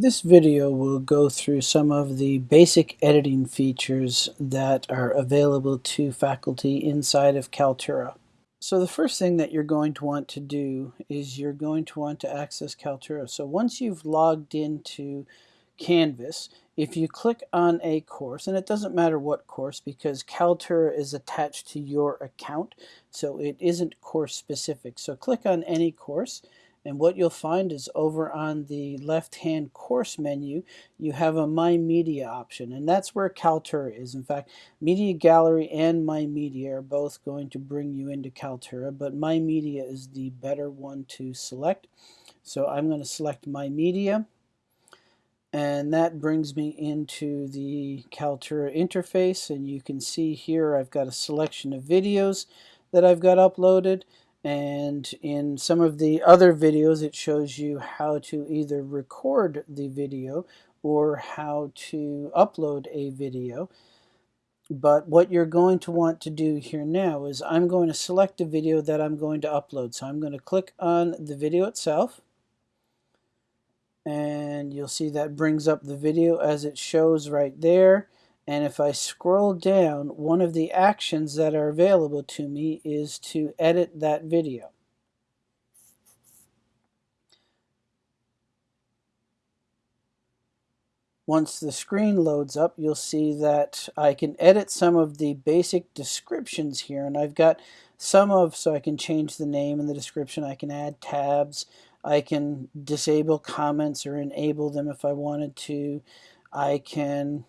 This video will go through some of the basic editing features that are available to faculty inside of Kaltura. So the first thing that you're going to want to do is you're going to want to access Kaltura. So once you've logged into Canvas, if you click on a course, and it doesn't matter what course because Kaltura is attached to your account, so it isn't course specific. So click on any course and what you'll find is over on the left-hand course menu, you have a My Media option, and that's where Kaltura is. In fact, Media Gallery and My Media are both going to bring you into Kaltura, but My Media is the better one to select. So I'm going to select My Media, and that brings me into the Kaltura interface, and you can see here I've got a selection of videos that I've got uploaded and in some of the other videos it shows you how to either record the video or how to upload a video. But what you're going to want to do here now is I'm going to select a video that I'm going to upload. So I'm going to click on the video itself. And you'll see that brings up the video as it shows right there and if I scroll down, one of the actions that are available to me is to edit that video. Once the screen loads up, you'll see that I can edit some of the basic descriptions here. And I've got some of, so I can change the name and the description. I can add tabs. I can disable comments or enable them if I wanted to. I can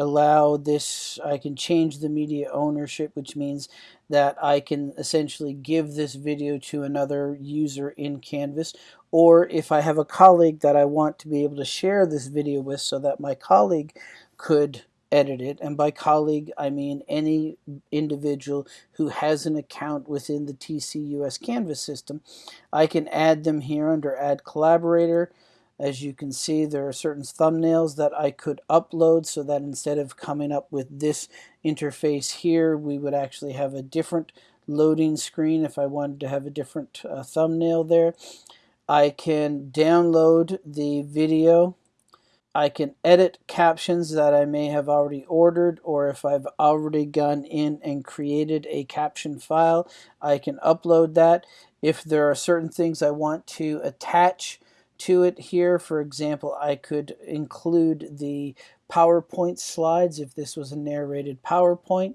allow this, I can change the media ownership, which means that I can essentially give this video to another user in Canvas. Or if I have a colleague that I want to be able to share this video with so that my colleague could edit it. And by colleague, I mean any individual who has an account within the TCUS Canvas system. I can add them here under Add Collaborator. As you can see, there are certain thumbnails that I could upload so that instead of coming up with this interface here, we would actually have a different loading screen if I wanted to have a different uh, thumbnail there. I can download the video. I can edit captions that I may have already ordered or if I've already gone in and created a caption file, I can upload that. If there are certain things I want to attach to it here. For example, I could include the PowerPoint slides if this was a narrated PowerPoint.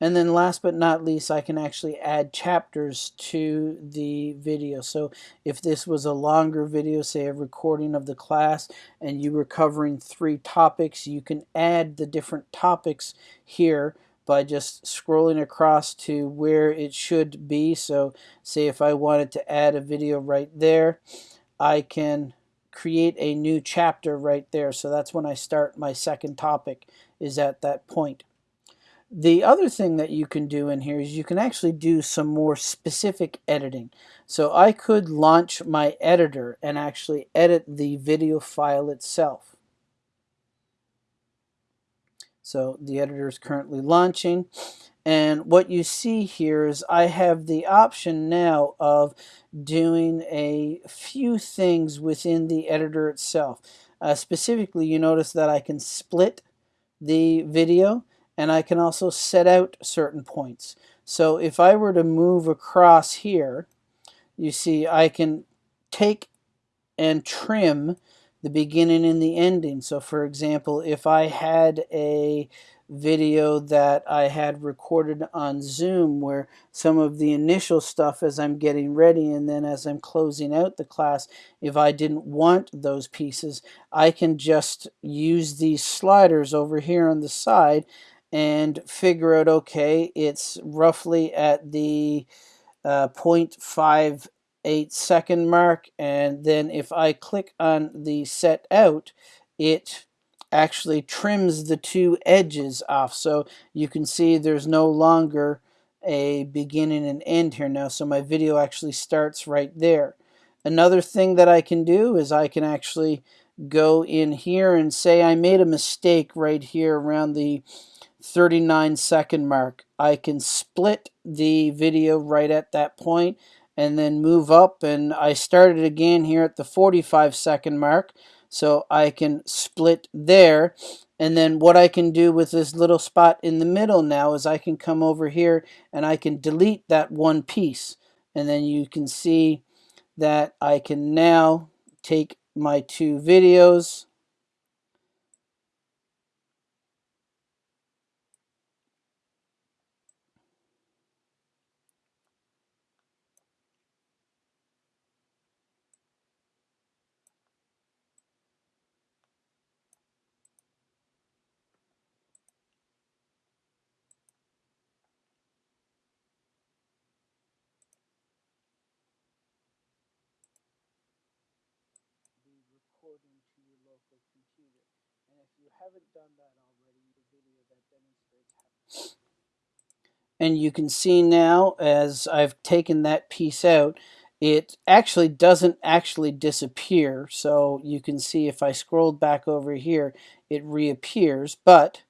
And then last but not least, I can actually add chapters to the video. So if this was a longer video, say a recording of the class, and you were covering three topics, you can add the different topics here by just scrolling across to where it should be. So say if I wanted to add a video right there, I can create a new chapter right there. So that's when I start my second topic is at that point. The other thing that you can do in here is you can actually do some more specific editing. So I could launch my editor and actually edit the video file itself. So the editor is currently launching and what you see here is I have the option now of doing a few things within the editor itself. Uh, specifically, you notice that I can split the video and I can also set out certain points. So if I were to move across here, you see I can take and trim the beginning and the ending. So for example, if I had a video that I had recorded on Zoom where some of the initial stuff as I'm getting ready and then as I'm closing out the class, if I didn't want those pieces, I can just use these sliders over here on the side and figure out, okay, it's roughly at the uh, 0.58 second mark and then if I click on the set out, it actually trims the two edges off. So you can see there's no longer a beginning and end here now. So my video actually starts right there. Another thing that I can do is I can actually go in here and say I made a mistake right here around the 39 second mark. I can split the video right at that point and then move up and I started again here at the 45 second mark So I can split there. And then what I can do with this little spot in the middle now is I can come over here and I can delete that one piece. And then you can see that I can now take my two videos recording to your local computer. And if you haven't done that already, the video that demonstrates how. And you can see now, as I've taken that piece out, it actually doesn't actually disappear. So you can see if I scrolled back over here, it reappears. But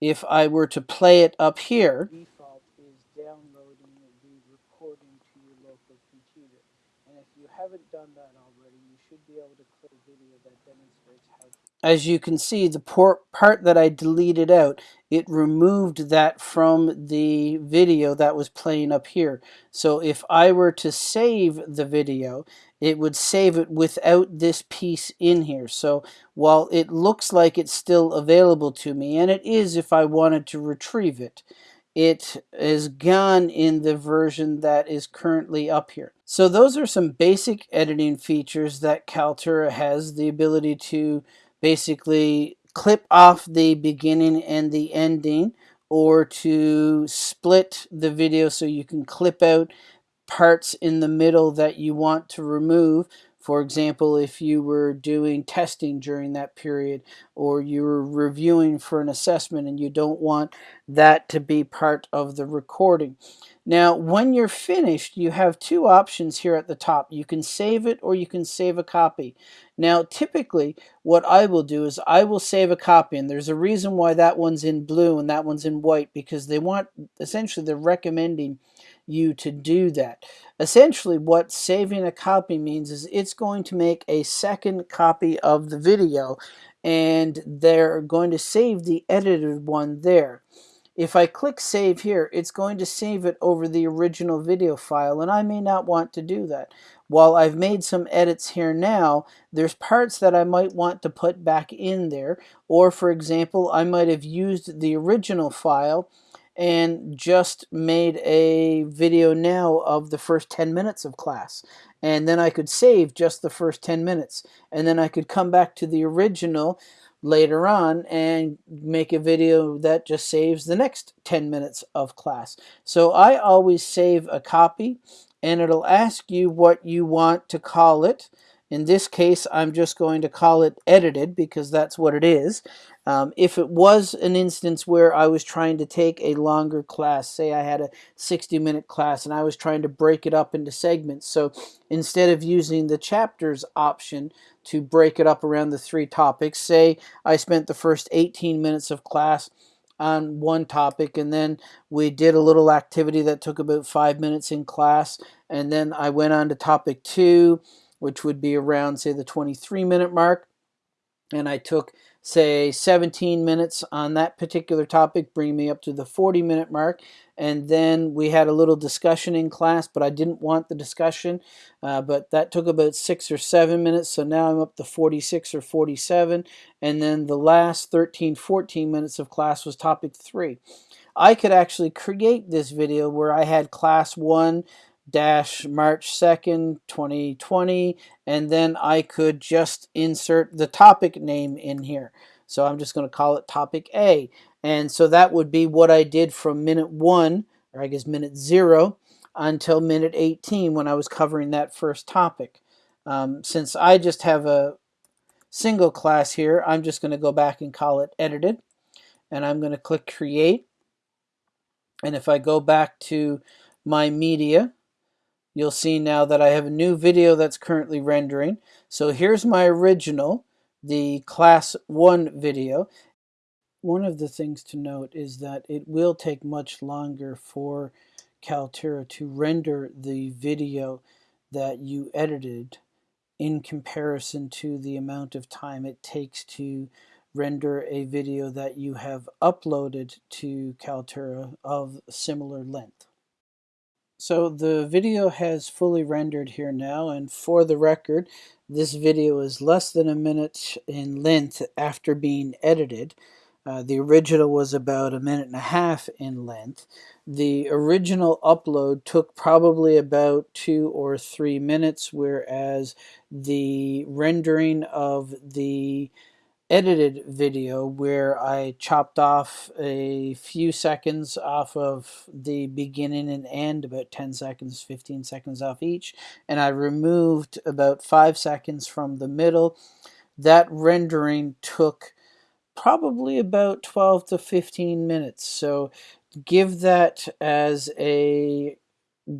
if I were to play it up here, default is downloading the recording to your local computer. And if you haven't done that already, you should be able to click a video that demonstrates how. As you can see, the part that I deleted out, it removed that from the video that was playing up here. So if I were to save the video, it would save it without this piece in here. So while it looks like it's still available to me, and it is if I wanted to retrieve it, it is gone in the version that is currently up here. So those are some basic editing features that Kaltura has, the ability to basically clip off the beginning and the ending or to split the video so you can clip out parts in the middle that you want to remove. For example, if you were doing testing during that period or you were reviewing for an assessment and you don't want that to be part of the recording. Now, when you're finished, you have two options here at the top. You can save it or you can save a copy. Now, typically, what I will do is I will save a copy, and there's a reason why that one's in blue and that one's in white, because they want, essentially, they're recommending you to do that. Essentially, what saving a copy means is it's going to make a second copy of the video, and they're going to save the edited one there. If I click save here, it's going to save it over the original video file, and I may not want to do that. While I've made some edits here now, there's parts that I might want to put back in there, or for example, I might have used the original file and just made a video now of the first 10 minutes of class. And then I could save just the first 10 minutes. And then I could come back to the original later on and make a video that just saves the next 10 minutes of class. So I always save a copy and it'll ask you what you want to call it. In this case, I'm just going to call it edited because that's what it is. Um, if it was an instance where I was trying to take a longer class, say I had a 60 minute class and I was trying to break it up into segments, so instead of using the chapters option to break it up around the three topics, say I spent the first 18 minutes of class on one topic and then we did a little activity that took about five minutes in class and then I went on to topic two which would be around say the 23 minute mark and I took say 17 minutes on that particular topic, bring me up to the 40 minute mark. And then we had a little discussion in class, but I didn't want the discussion. Uh, but that took about six or seven minutes. So now I'm up to 46 or 47. And then the last 13, 14 minutes of class was topic three. I could actually create this video where I had class one dash March 2nd, 2020, and then I could just insert the topic name in here. So I'm just going to call it topic A. And so that would be what I did from minute one, or I guess minute zero, until minute 18 when I was covering that first topic. Um, since I just have a single class here, I'm just going to go back and call it edited. And I'm going to click create. And if I go back to my media, you'll see now that I have a new video that's currently rendering. So here's my original, the class 1 video. One of the things to note is that it will take much longer for Kaltura to render the video that you edited in comparison to the amount of time it takes to render a video that you have uploaded to Kaltura of similar length. So the video has fully rendered here now and for the record this video is less than a minute in length after being edited. Uh, the original was about a minute and a half in length. The original upload took probably about two or three minutes, whereas the rendering of the edited video where I chopped off a few seconds off of the beginning and end, about 10 seconds, 15 seconds off each, and I removed about 5 seconds from the middle. That rendering took probably about 12 to 15 minutes. So give that as a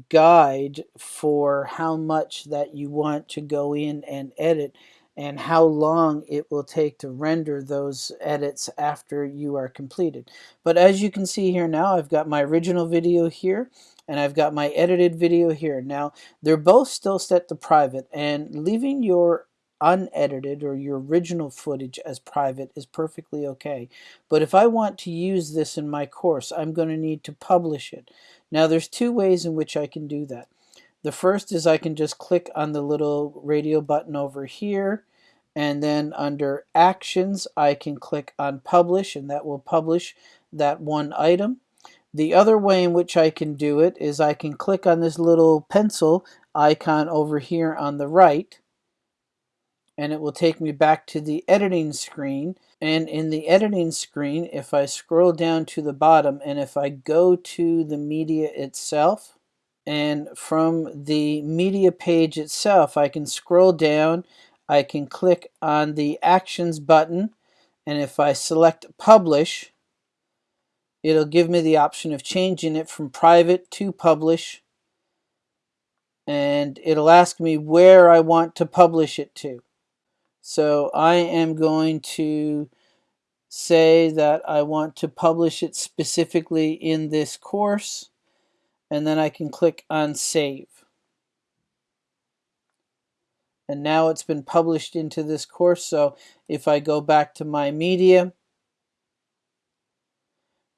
guide for how much that you want to go in and edit and how long it will take to render those edits after you are completed. But as you can see here now, I've got my original video here and I've got my edited video here. Now, they're both still set to private and leaving your unedited or your original footage as private is perfectly okay. But if I want to use this in my course, I'm going to need to publish it. Now, there's two ways in which I can do that. The first is I can just click on the little radio button over here and then under actions I can click on publish and that will publish that one item. The other way in which I can do it is I can click on this little pencil icon over here on the right and it will take me back to the editing screen and in the editing screen if I scroll down to the bottom and if I go to the media itself and from the media page itself I can scroll down I can click on the actions button and if I select publish it'll give me the option of changing it from private to publish and it'll ask me where I want to publish it to. So I am going to say that I want to publish it specifically in this course and then I can click on save. And now it's been published into this course. So if I go back to my media,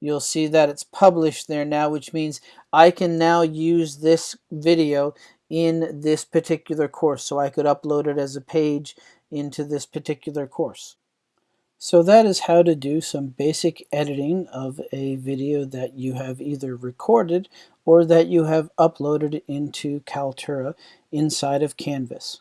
you'll see that it's published there now, which means I can now use this video in this particular course. So I could upload it as a page into this particular course. So that is how to do some basic editing of a video that you have either recorded or that you have uploaded into Kaltura inside of Canvas.